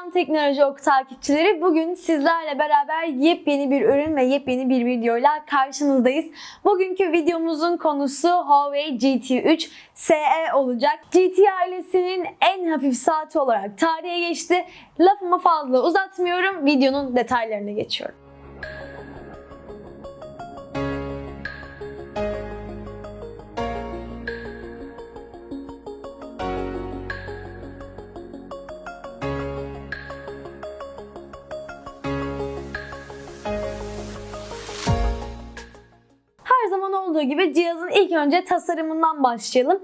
Selam Teknoloji Ok takipçileri. Bugün sizlerle beraber yepyeni bir ürün ve yepyeni bir videoyla karşınızdayız. Bugünkü videomuzun konusu Huawei GT3 SE olacak. GT ailesinin en hafif saati olarak tarihe geçti. Lafımı fazla uzatmıyorum. Videonun detaylarına geçiyorum. Gibi cihazın ilk önce tasarımından başlayalım.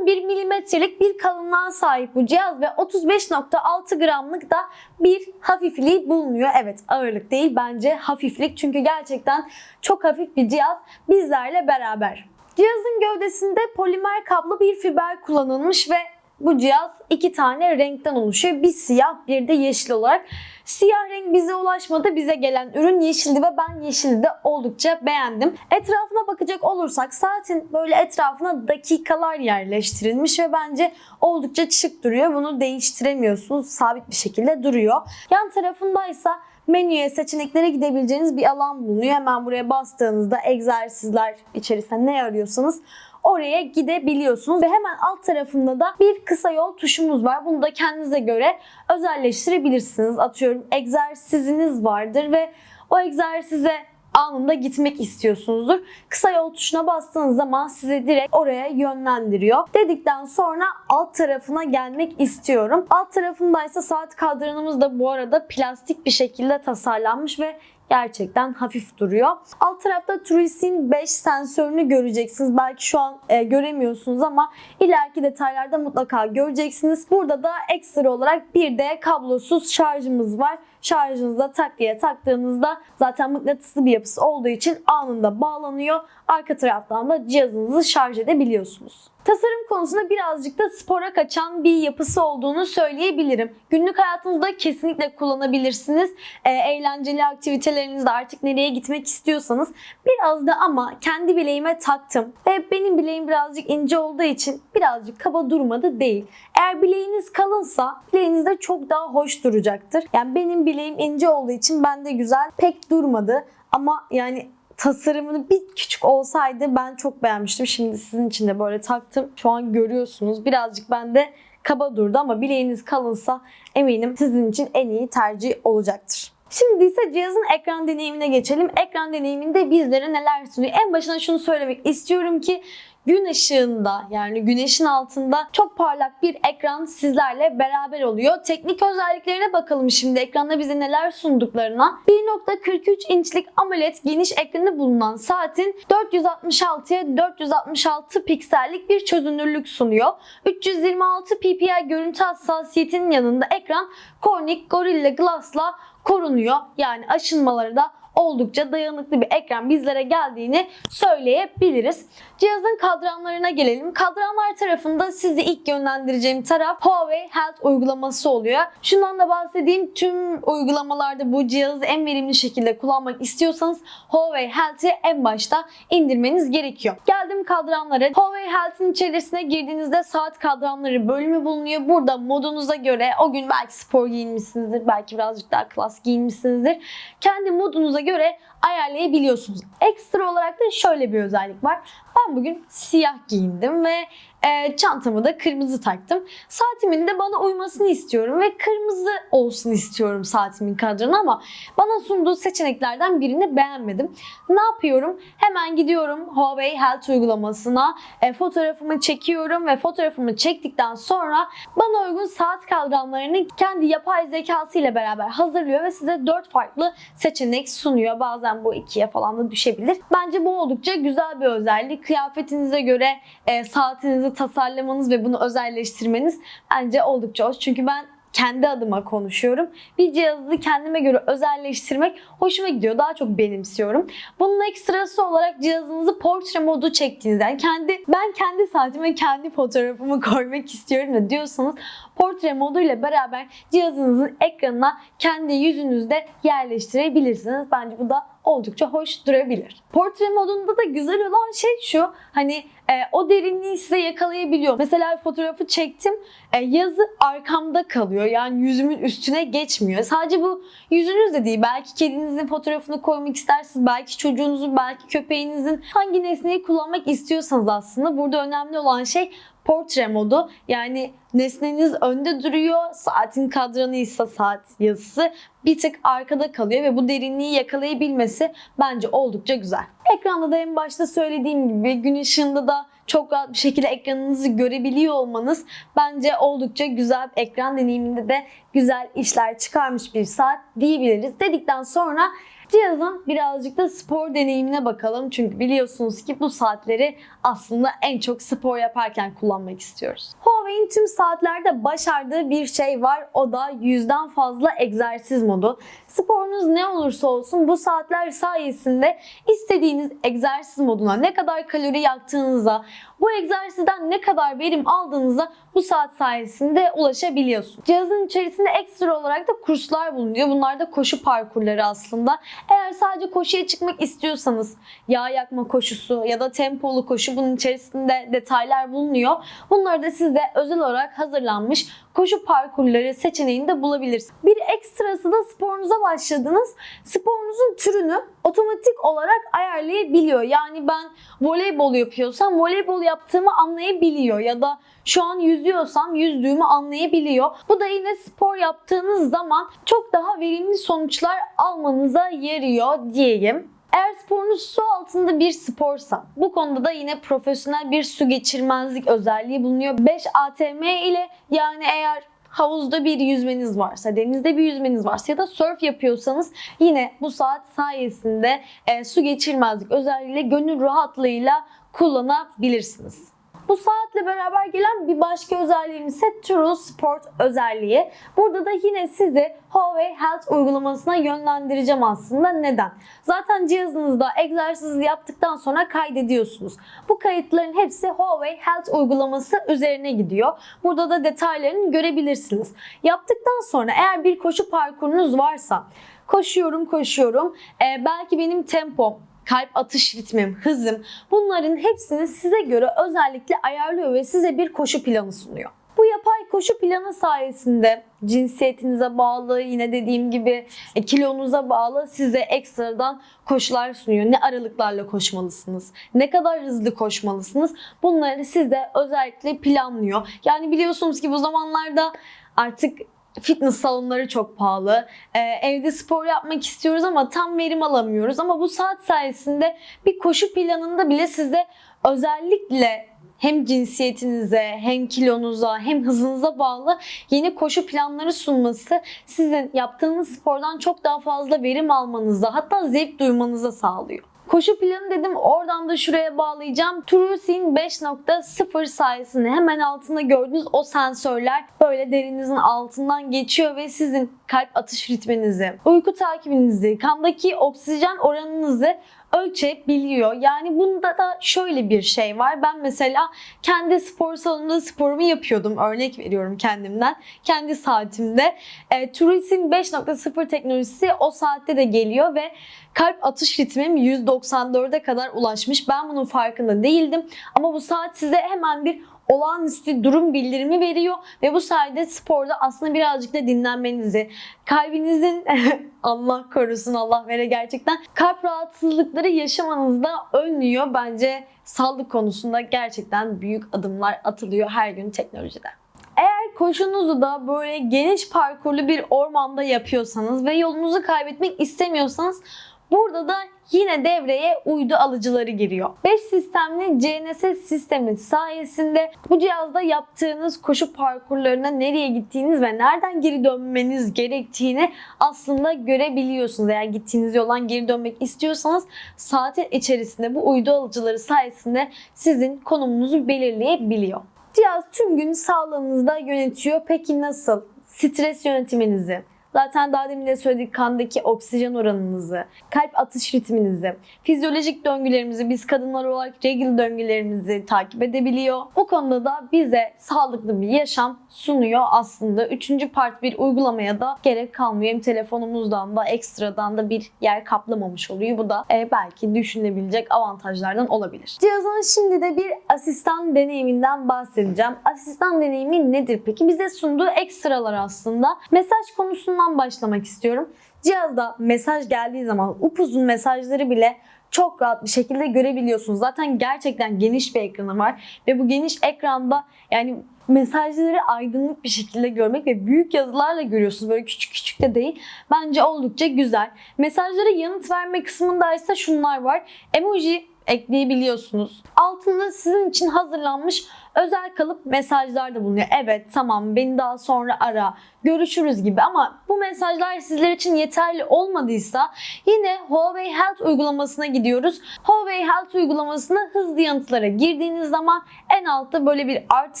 11 milimetrelik bir kalınlığa sahip bu cihaz ve 35.6 gramlık da bir hafifliği bulunuyor. Evet ağırlık değil bence hafiflik çünkü gerçekten çok hafif bir cihaz bizlerle beraber. Cihazın gövdesinde polimer kablo bir fiber kullanılmış ve bu cihaz iki tane renkten oluşuyor. Bir siyah bir de yeşil olarak. Siyah renk bize ulaşmadı. Bize gelen ürün yeşildi ve ben yeşili de oldukça beğendim. Etrafına bakacak olursak saatin böyle etrafına dakikalar yerleştirilmiş ve bence oldukça şık duruyor. Bunu değiştiremiyorsunuz. Sabit bir şekilde duruyor. Yan tarafındaysa menüye seçeneklere gidebileceğiniz bir alan bulunuyor. Hemen buraya bastığınızda egzersizler içerisinde ne arıyorsanız oraya gidebiliyorsunuz ve hemen alt tarafında da bir kısa yol tuşumuz var. Bunu da kendinize göre özelleştirebilirsiniz. Atıyorum egzersiziniz vardır ve o egzersize anında gitmek istiyorsunuzdur. Kısa yol tuşuna bastığınız zaman sizi direkt oraya yönlendiriyor. Dedikten sonra alt tarafına gelmek istiyorum. Alt tarafındaysa saat kadranımız da bu arada plastik bir şekilde tasarlanmış ve gerçekten hafif duruyor. Alt tarafta Truic'in 5 sensörünü göreceksiniz. Belki şu an e, göremiyorsunuz ama ileriki detaylarda mutlaka göreceksiniz. Burada da ekstra olarak bir de kablosuz şarjımız var. Şarjınıza tak diye taktığınızda zaten mıknatıslı bir yapısı olduğu için anında bağlanıyor. Arka taraftan da cihazınızı şarj edebiliyorsunuz. Tasarım konusunda birazcık da spora kaçan bir yapısı olduğunu söyleyebilirim. Günlük hayatınızda kesinlikle kullanabilirsiniz. E, eğlenceli aktivitelerinizde artık nereye gitmek istiyorsanız biraz da ama kendi bileğime taktım. Ve benim bileğim birazcık ince olduğu için birazcık kaba durmadı değil. Eğer bileğiniz kalınsa bileğinizde çok daha hoş duracaktır. Yani benim bileğim ince olduğu için bende güzel pek durmadı. Ama yani tasarımını bir küçük olsaydı ben çok beğenmiştim. Şimdi sizin için de böyle taktım. Şu an görüyorsunuz. Birazcık bende kaba durdu ama bileğiniz kalınsa eminim sizin için en iyi tercih olacaktır. Şimdi ise cihazın ekran deneyimine geçelim. Ekran deneyiminde bizlere neler sunuyor? En başına şunu söylemek istiyorum ki gün ışığında yani güneşin altında çok parlak bir ekran sizlerle beraber oluyor. Teknik özelliklerine bakalım şimdi ekranda bize neler sunduklarına. 1.43 inçlik AMOLED geniş ekranı bulunan saatin 466'ya 466 piksellik bir çözünürlük sunuyor. 326 ppi görüntü hassasiyetinin yanında ekran Corning Gorilla Glass'la korunuyor. Yani aşınmaları da oldukça dayanıklı bir ekran bizlere geldiğini söyleyebiliriz. Cihazın kadranlarına gelelim. Kadranlar tarafında sizi ilk yönlendireceğim taraf Huawei Health uygulaması oluyor. Şundan da bahsedeyim. Tüm uygulamalarda bu cihazı en verimli şekilde kullanmak istiyorsanız Huawei Health'i en başta indirmeniz gerekiyor. Geldim kadranlara. Huawei Health'in içerisine girdiğinizde saat kadranları bölümü bulunuyor. Burada modunuza göre o gün belki spor giyinmişsinizdir, belki birazcık daha klas giyinmişsinizdir. Kendi modunuza göre ayarlayabiliyorsunuz. Ekstra olarak da şöyle bir özellik var. Ben bugün siyah giyindim ve e, çantamı da kırmızı taktım. Saatimin de bana uymasını istiyorum ve kırmızı olsun istiyorum saatimin kadranı ama bana sunduğu seçeneklerden birini beğenmedim. Ne yapıyorum? Hemen gidiyorum Huawei Health uygulamasına, e, fotoğrafımı çekiyorum ve fotoğrafımı çektikten sonra bana uygun saat kadranlarını kendi yapay zekası ile beraber hazırlıyor ve size 4 farklı seçenek sunuyor. Bazen bu ikiye falan da düşebilir. Bence bu oldukça güzel bir özellik. Kıyafetinize göre e, saatinizi tasarlamanız ve bunu özelleştirmeniz bence oldukça hoş. Çünkü ben kendi adıma konuşuyorum. Bir cihazı kendime göre özelleştirmek hoşuma gidiyor. Daha çok benimsiyorum. Bunun ekstrası olarak cihazınızı portre modu çektiğinizde yani kendi ben kendi saatime kendi fotoğrafımı koymak istiyorum da diyorsanız portre modu ile beraber cihazınızın ekranına kendi yüzünüzde yerleştirebilirsiniz. Bence bu da oldukça hoş durabilir. Portre modunda da güzel olan şey şu. Hani e, o derinliği size yakalayabiliyor. Mesela fotoğrafı çektim. E, yazı arkamda kalıyor. Yani yüzümün üstüne geçmiyor. Sadece bu yüzünüz de değil. Belki kedinizin fotoğrafını koymak istersiniz. Belki çocuğunuzun, belki köpeğinizin hangi nesneyi kullanmak istiyorsanız aslında burada önemli olan şey portre modu. Yani nesneniz önde duruyor. Saatin kadranıysa saat yazısı bir tık arkada kalıyor ve bu derinliği yakalayabilmesi bence oldukça güzel. Ekranda da en başta söylediğim gibi gün ışığında da çok rahat bir şekilde ekranınızı görebiliyor olmanız bence oldukça güzel bir ekran deneyiminde de güzel işler çıkarmış bir saat diyebiliriz. Dedikten sonra cihazın birazcık da spor deneyimine bakalım. Çünkü biliyorsunuz ki bu saatleri aslında en çok spor yaparken kullanmak istiyoruz. Huawei'in tüm saatlerde başardığı bir şey var. O da yüzden fazla egzersiz modu. Sporunuz ne olursa olsun bu saatler sayesinde istediğiniz egzersiz moduna ne kadar kalori yaktığınıza, bu egzersizden ne kadar verim aldığınıza bu saat sayesinde ulaşabiliyorsunuz. Cihazın içerisinde ekstra olarak da kurslar bulunuyor. Bunlar da koşu parkurları aslında. Eğer sadece koşuya çıkmak istiyorsanız yağ yakma koşusu ya da tempolu koşu bunun içerisinde detaylar bulunuyor. Bunları da siz de özel olarak hazırlanmış koşu parkurları seçeneğinde bulabilirsiniz. Bir ekstrası da sporunuza başladınız. Sporunuzun türünü otomatik olarak ayarlayabiliyor. Yani ben voleybol yapıyorsam voleybol yaptığımı anlayabiliyor ya da şu an yüzüyorsam yüzdüğümü anlayabiliyor. Bu da yine spor yaptığınız zaman çok daha verimli sonuçlar almanıza yarıyor diyeyim. Eğer sporunuz su altında bir sporsa bu konuda da yine profesyonel bir su geçirmezlik özelliği bulunuyor. 5 ATM ile yani eğer havuzda bir yüzmeniz varsa, denizde bir yüzmeniz varsa ya da surf yapıyorsanız yine bu saat sayesinde e, su geçirmezlik özelliğiyle gönül rahatlığıyla kullanabilirsiniz. Bu saatle beraber gelen bir başka özelliğimiz ise True Sport özelliği. Burada da yine sizi Huawei Health uygulamasına yönlendireceğim aslında. Neden? Zaten cihazınızda egzersiz yaptıktan sonra kaydediyorsunuz. Bu kayıtların hepsi Huawei Health uygulaması üzerine gidiyor. Burada da detaylarını görebilirsiniz. Yaptıktan sonra eğer bir koşu parkurunuz varsa koşuyorum koşuyorum. Ee, belki benim tempom kalp atış ritmim, hızım bunların hepsini size göre özellikle ayarlıyor ve size bir koşu planı sunuyor. Bu yapay koşu planı sayesinde cinsiyetinize bağlı, yine dediğim gibi e, kilonuza bağlı size ekstradan koşular sunuyor. Ne aralıklarla koşmalısınız, ne kadar hızlı koşmalısınız bunları size özellikle planlıyor. Yani biliyorsunuz ki bu zamanlarda artık fitness salonları çok pahalı. Ee, evde spor yapmak istiyoruz ama tam verim alamıyoruz. Ama bu saat sayesinde bir koşu planında bile size özellikle hem cinsiyetinize, hem kilonuza, hem hızınıza bağlı yeni koşu planları sunması sizin yaptığınız spordan çok daha fazla verim almanıza hatta zevk duymanıza sağlıyor. Koşu planı dedim oradan da şuraya bağlayacağım. TrueSyn 5.0 sayesinde hemen altında gördüğünüz o sensörler böyle derinizin altından geçiyor ve sizin kalp atış ritminizi, uyku takibinizi, kandaki oksijen oranınızı ölçebiliyor. Yani bunda da şöyle bir şey var. Ben mesela kendi spor salonunda sporumu yapıyordum. Örnek veriyorum kendimden. Kendi saatimde. E, Turis'in 5.0 teknolojisi o saatte de geliyor ve kalp atış ritmim 194'e kadar ulaşmış. Ben bunun farkında değildim. Ama bu saat size hemen bir olağanüstü durum bildirimi veriyor ve bu sayede sporda aslında birazcık da dinlenmenizi, kalbinizin Allah korusun Allah vere gerçekten kalp rahatsızlıkları yaşamanızda önlüyor. Bence sağlık konusunda gerçekten büyük adımlar atılıyor her gün teknolojide. Eğer koşunuzu da böyle geniş parkurlu bir ormanda yapıyorsanız ve yolunuzu kaybetmek istemiyorsanız Burada da yine devreye uydu alıcıları giriyor. 5 sistemli GNSS sistemi sayesinde bu cihazda yaptığınız koşu parkurlarına nereye gittiğiniz ve nereden geri dönmeniz gerektiğini aslında görebiliyorsunuz. Eğer gittiğiniz yoldan geri dönmek istiyorsanız saatin içerisinde bu uydu alıcıları sayesinde sizin konumunuzu belirleyebiliyor. Cihaz tüm gün sağlığınızda yönetiyor. Peki nasıl? Stres yönetiminizi, Zaten daha demin de söyledik kandaki oksijen oranınızı, kalp atış ritminizi, fizyolojik döngülerimizi biz kadınlar olarak regl döngülerimizi takip edebiliyor. O konuda da bize sağlıklı bir yaşam sunuyor aslında. Üçüncü part bir uygulamaya da gerek kalmıyor. Hem telefonumuzdan da ekstradan da bir yer kaplamamış oluyor. Bu da e, belki düşünülebilecek avantajlardan olabilir. Cihazın şimdi de bir asistan deneyiminden bahsedeceğim. Asistan deneyimi nedir peki? Bize sunduğu ekstralar aslında. Mesaj konusundan başlamak istiyorum. Cihazda mesaj geldiği zaman upuzun mesajları bile çok rahat bir şekilde görebiliyorsunuz. Zaten gerçekten geniş bir ekranı var ve bu geniş ekranda yani mesajları aydınlık bir şekilde görmek ve büyük yazılarla görüyorsunuz. Böyle küçük küçük de değil. Bence oldukça güzel. Mesajlara yanıt verme kısmında ise şunlar var. Emoji ekleyebiliyorsunuz. Altında sizin için hazırlanmış özel kalıp mesajlar da bulunuyor. Evet tamam beni daha sonra ara, görüşürüz gibi ama bu mesajlar sizler için yeterli olmadıysa yine Huawei Health uygulamasına gidiyoruz. Huawei Health uygulamasına hızlı yanıtlara girdiğiniz zaman en altta böyle bir artı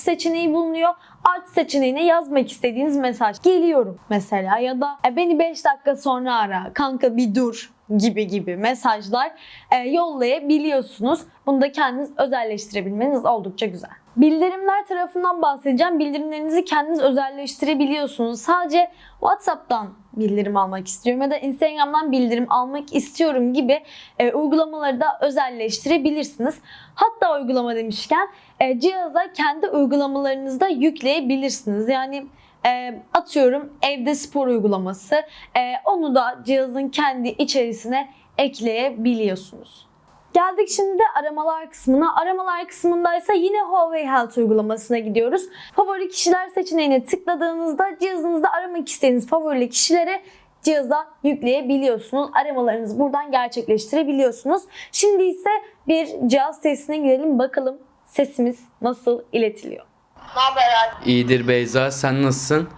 seçeneği bulunuyor. Artı seçeneğine yazmak istediğiniz mesaj. Geliyorum mesela ya da "E, beni 5 dakika sonra ara, kanka bir dur gibi gibi mesajlar e, yollayabiliyorsunuz. Bunu da kendiniz özelleştirebilmeniz oldukça güzel. Bildirimler tarafından bahsedeceğim. Bildirimlerinizi kendiniz özelleştirebiliyorsunuz. Sadece WhatsApp'tan bildirim almak istiyorum ya da Instagram'dan bildirim almak istiyorum gibi e, uygulamaları da özelleştirebilirsiniz. Hatta uygulama demişken e, cihaza kendi uygulamalarınızı da yükleyebilirsiniz. Yani e, atıyorum evde spor uygulaması e, onu da cihazın kendi içerisine ekleyebiliyorsunuz. Geldik şimdi de aramalar kısmına. Aramalar kısmındaysa yine Huawei Health uygulamasına gidiyoruz. Favori kişiler seçeneğine tıkladığınızda cihazınızda aramak istediğiniz favori kişileri cihaza yükleyebiliyorsunuz. Aramalarınızı buradan gerçekleştirebiliyorsunuz. Şimdi ise bir cihaz testine girelim bakalım sesimiz nasıl iletiliyor. Ne haber Alp? İyidir Beyza, sen nasılsın?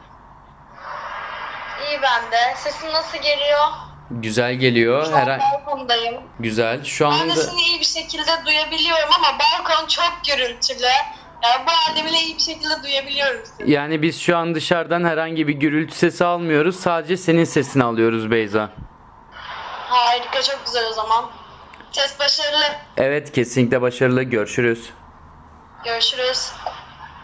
İyi ben de. Sesin nasıl geliyor? Güzel geliyor. Şu an Her balkondayım. güzel. Şu Ben de anda seni iyi bir şekilde duyabiliyorum ama balkon çok gürültülü. Yani bu halde bile iyi bir şekilde duyabiliyorum seni. yani biz şu an dışarıdan herhangi bir gürültü sesi almıyoruz. Sadece senin sesini alıyoruz Beyza. Harika çok güzel o zaman. Test başarılı. Evet, kesinlikle başarılı. Görüşürüz. Görüşürüz.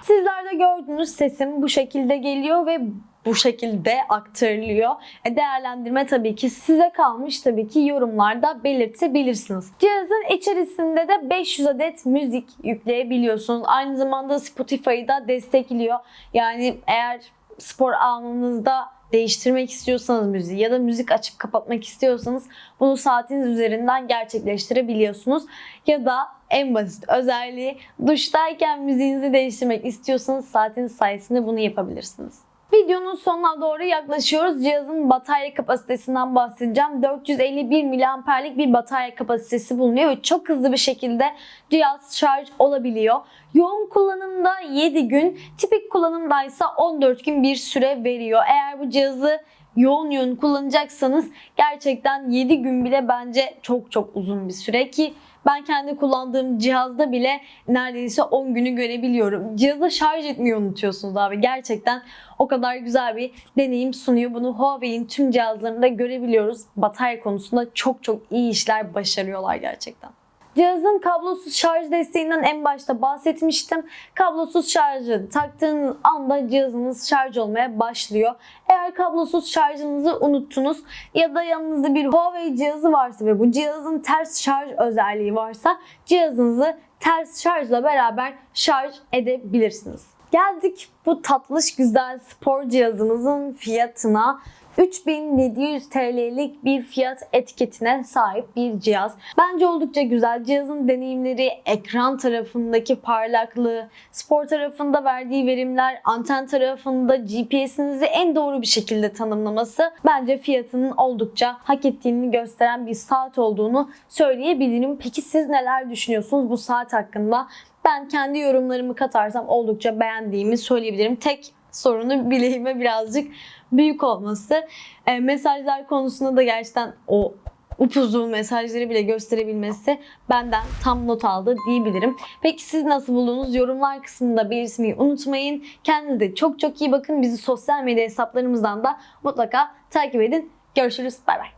Sizler de gördüğünüz sesim bu şekilde geliyor ve bu şekilde aktarılıyor. E, Değerlendirme tabii ki size kalmış tabii ki yorumlarda belirtebilirsiniz. Cihazın içerisinde de 500 adet müzik yükleyebiliyorsunuz. Aynı zamanda Spotify'ı da destekliyor. Yani eğer spor anınızda değiştirmek istiyorsanız müziği ya da müzik açıp kapatmak istiyorsanız bunu saatiniz üzerinden gerçekleştirebiliyorsunuz. Ya da en basit özelliği duştayken müziğinizi değiştirmek istiyorsanız saatiniz sayesinde bunu yapabilirsiniz. Videonun sonuna doğru yaklaşıyoruz. Cihazın batarya kapasitesinden bahsedeceğim. 451 miliamperlik bir batarya kapasitesi bulunuyor ve çok hızlı bir şekilde cihaz şarj olabiliyor. Yoğun kullanımda 7 gün, tipik kullanımda ise 14 gün bir süre veriyor. Eğer bu cihazı yoğun yoğun kullanacaksanız gerçekten 7 gün bile bence çok çok uzun bir süre ki ben kendi kullandığım cihazda bile neredeyse 10 günü görebiliyorum. Cihazı şarj etmeyi unutuyorsunuz abi. Gerçekten o kadar güzel bir deneyim sunuyor. Bunu Huawei'in tüm cihazlarında görebiliyoruz. Batarya konusunda çok çok iyi işler başarıyorlar gerçekten. Cihazın kablosuz şarj desteğinden en başta bahsetmiştim. Kablosuz şarjı taktığınız anda cihazınız şarj olmaya başlıyor. Eğer kablosuz şarjınızı unuttunuz ya da yanınızda bir Huawei cihazı varsa ve bu cihazın ters şarj özelliği varsa cihazınızı ters şarjla beraber şarj edebilirsiniz. Geldik bu tatlış güzel spor cihazımızın fiyatına. 3700 TL'lik bir fiyat etiketine sahip bir cihaz. Bence oldukça güzel. Cihazın deneyimleri, ekran tarafındaki parlaklığı, spor tarafında verdiği verimler, anten tarafında GPS'inizi en doğru bir şekilde tanımlaması bence fiyatının oldukça hak ettiğini gösteren bir saat olduğunu söyleyebilirim. Peki siz neler düşünüyorsunuz bu saat hakkında? Ben kendi yorumlarımı katarsam oldukça beğendiğimi söyleyebilirim. Tek sorunu bileğime birazcık büyük olması. E, mesajlar konusunda da gerçekten o upuzun mesajları bile gösterebilmesi benden tam not aldı diyebilirim. Peki siz nasıl buldunuz? Yorumlar kısmında belirtmeyi unutmayın. Kendinize çok çok iyi bakın. Bizi sosyal medya hesaplarımızdan da mutlaka takip edin. Görüşürüz. Bay bay.